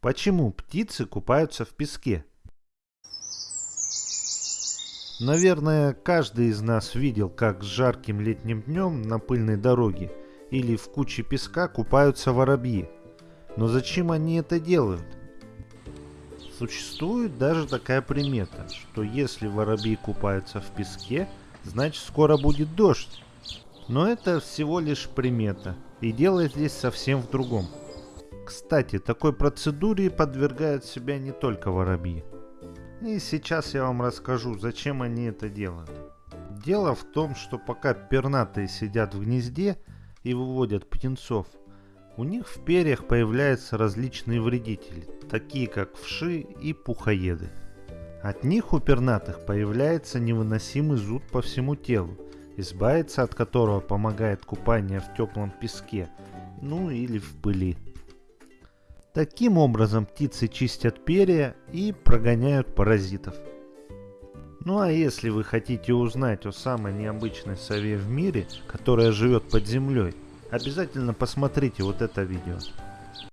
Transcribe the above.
Почему птицы купаются в песке? Наверное, каждый из нас видел, как с жарким летним днем на пыльной дороге или в куче песка купаются воробьи. Но зачем они это делают? Существует даже такая примета, что если воробьи купаются в песке, значит скоро будет дождь. Но это всего лишь примета, и дело здесь совсем в другом. Кстати, такой процедуре подвергают себя не только воробьи. И сейчас я вам расскажу, зачем они это делают. Дело в том, что пока пернатые сидят в гнезде и выводят птенцов, у них в перьях появляются различные вредители, такие как вши и пухоеды. От них у пернатых появляется невыносимый зуд по всему телу, избавиться от которого помогает купание в теплом песке, ну или в пыли. Таким образом птицы чистят перья и прогоняют паразитов. Ну а если вы хотите узнать о самой необычной сове в мире, которая живет под землей, обязательно посмотрите вот это видео.